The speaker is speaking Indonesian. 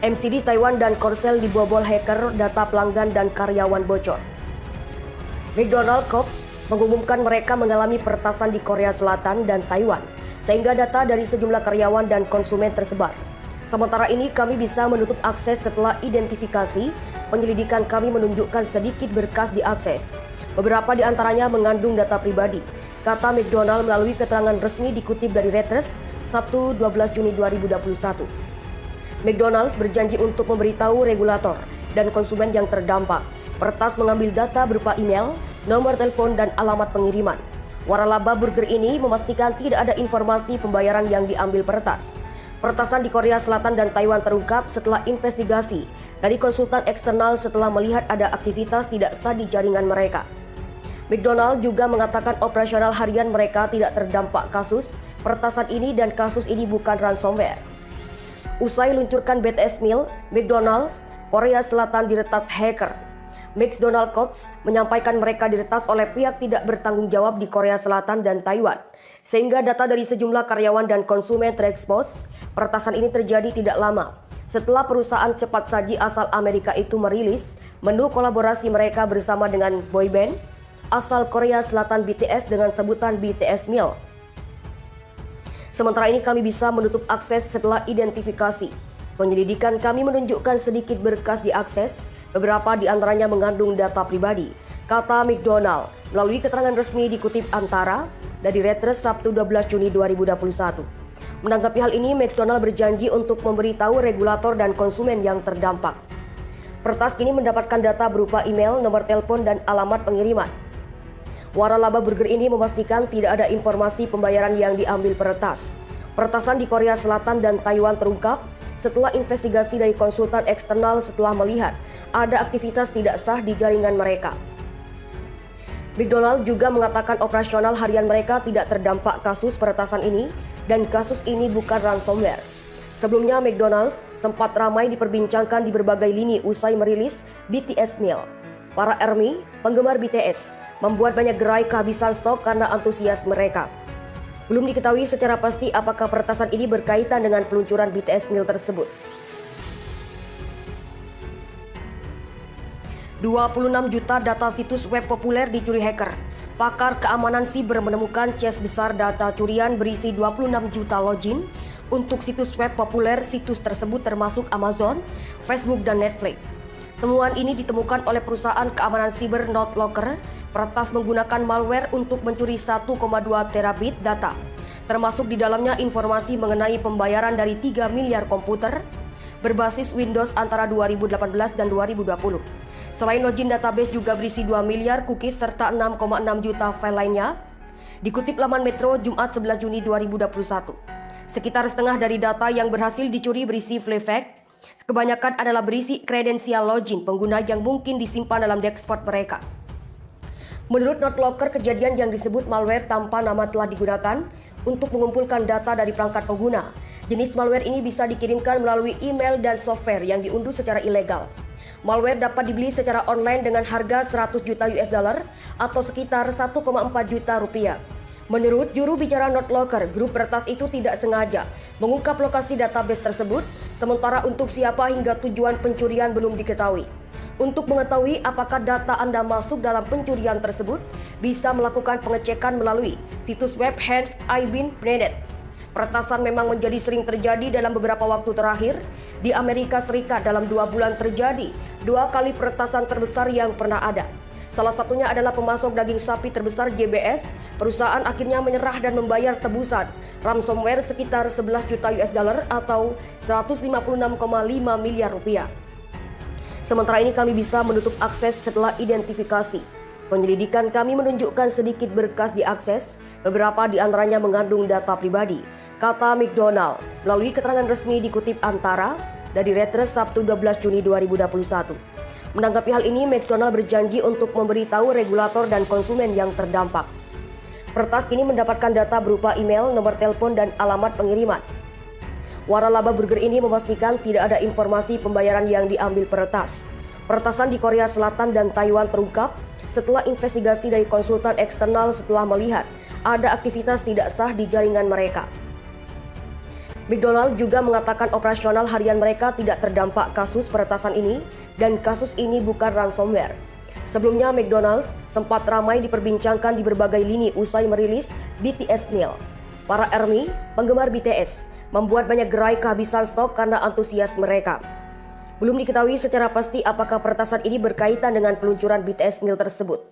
MCD Taiwan dan Korsel dibobol hacker, data pelanggan dan karyawan bocor. McDonald Corp mengumumkan mereka mengalami peretasan di Korea Selatan dan Taiwan, sehingga data dari sejumlah karyawan dan konsumen tersebar. Sementara ini kami bisa menutup akses setelah identifikasi, penyelidikan kami menunjukkan sedikit berkas diakses. Beberapa di antaranya mengandung data pribadi, kata McDonald melalui keterangan resmi dikutip dari Reuters Sabtu 12 Juni 2021. McDonald's berjanji untuk memberitahu regulator dan konsumen yang terdampak. Pertas mengambil data berupa email, nomor telepon, dan alamat pengiriman. Waralaba Burger ini memastikan tidak ada informasi pembayaran yang diambil peretas. Peretasan di Korea Selatan dan Taiwan terungkap setelah investigasi dari konsultan eksternal setelah melihat ada aktivitas tidak sah di jaringan mereka. McDonald juga mengatakan operasional harian mereka tidak terdampak kasus peretasan ini dan kasus ini bukan ransomware. Usai luncurkan BTS Meal, McDonald's, Korea Selatan diretas hacker. McDonald Corps menyampaikan mereka diretas oleh pihak tidak bertanggung jawab di Korea Selatan dan Taiwan. Sehingga data dari sejumlah karyawan dan konsumen terekspos, peretasan ini terjadi tidak lama. Setelah perusahaan cepat saji asal Amerika itu merilis menu kolaborasi mereka bersama dengan boyband asal Korea Selatan BTS dengan sebutan BTS Meal. Sementara ini kami bisa menutup akses setelah identifikasi. Penyelidikan kami menunjukkan sedikit berkas diakses, beberapa di antaranya mengandung data pribadi. Kata McDonald melalui keterangan resmi dikutip Antara dari Reuters Sabtu 12 Juni 2021. Menanggapi hal ini, McDonald berjanji untuk memberitahu regulator dan konsumen yang terdampak. Pertas kini mendapatkan data berupa email, nomor telepon, dan alamat pengiriman. Waralaba Burger ini memastikan tidak ada informasi pembayaran yang diambil peretas. Peretasan di Korea Selatan dan Taiwan terungkap setelah investigasi dari konsultan eksternal setelah melihat ada aktivitas tidak sah di jaringan mereka. McDonald juga mengatakan operasional harian mereka tidak terdampak kasus peretasan ini dan kasus ini bukan ransomware. Sebelumnya McDonald's sempat ramai diperbincangkan di berbagai lini usai merilis BTS Meal. Para ARMY, penggemar BTS, membuat banyak gerai kehabisan stok karena antusias mereka. Belum diketahui secara pasti apakah peretasan ini berkaitan dengan peluncuran BTS Meal tersebut. 26 juta data situs web populer dicuri hacker. Pakar keamanan siber menemukan cache besar data curian berisi 26 juta login untuk situs web populer situs tersebut termasuk Amazon, Facebook, dan Netflix. Temuan ini ditemukan oleh perusahaan keamanan siber NotLocker Peretas menggunakan malware untuk mencuri 1,2 terabit data, termasuk di dalamnya informasi mengenai pembayaran dari 3 miliar komputer berbasis Windows antara 2018 dan 2020. Selain login database juga berisi 2 miliar cookies serta 6,6 juta file lainnya. Dikutip laman Metro Jumat 11 Juni 2021. Sekitar setengah dari data yang berhasil dicuri berisi Flefact, kebanyakan adalah berisi kredensial login pengguna yang mungkin disimpan dalam desktop mereka. Menurut NotLocker, kejadian yang disebut malware tanpa nama telah digunakan untuk mengumpulkan data dari perangkat pengguna. Jenis malware ini bisa dikirimkan melalui email dan software yang diunduh secara ilegal. Malware dapat dibeli secara online dengan harga 100 juta US dollar atau sekitar 1,4 juta rupiah. Menurut juru bicara NotLocker, grup peretas itu tidak sengaja mengungkap lokasi database tersebut, sementara untuk siapa hingga tujuan pencurian belum diketahui. Untuk mengetahui apakah data Anda masuk dalam pencurian tersebut, bisa melakukan pengecekan melalui situs web Ibin.net. Peretasan memang menjadi sering terjadi dalam beberapa waktu terakhir. Di Amerika Serikat dalam dua bulan terjadi dua kali peretasan terbesar yang pernah ada. Salah satunya adalah pemasok daging sapi terbesar JBS. Perusahaan akhirnya menyerah dan membayar tebusan ransomware sekitar 11 juta US dollar atau 156,5 miliar rupiah. Sementara ini kami bisa menutup akses setelah identifikasi. Penyelidikan kami menunjukkan sedikit berkas diakses, beberapa di antaranya mengandung data pribadi, kata McDonald melalui keterangan resmi dikutip Antara dari Reuters Sabtu 12 Juni 2021. Menanggapi hal ini, McDonald berjanji untuk memberitahu regulator dan konsumen yang terdampak. Pertas ini mendapatkan data berupa email, nomor telepon, dan alamat pengiriman. Waralaba Burger ini memastikan tidak ada informasi pembayaran yang diambil peretas. Peretasan di Korea Selatan dan Taiwan terungkap setelah investigasi dari konsultan eksternal setelah melihat ada aktivitas tidak sah di jaringan mereka. McDonald juga mengatakan operasional harian mereka tidak terdampak kasus peretasan ini dan kasus ini bukan ransomware. Sebelumnya, McDonald's sempat ramai diperbincangkan di berbagai lini usai merilis BTS Meal. Para ARMY, penggemar BTS, membuat banyak gerai kehabisan stok karena antusias mereka. Belum diketahui secara pasti apakah peretasan ini berkaitan dengan peluncuran BTS Meal tersebut.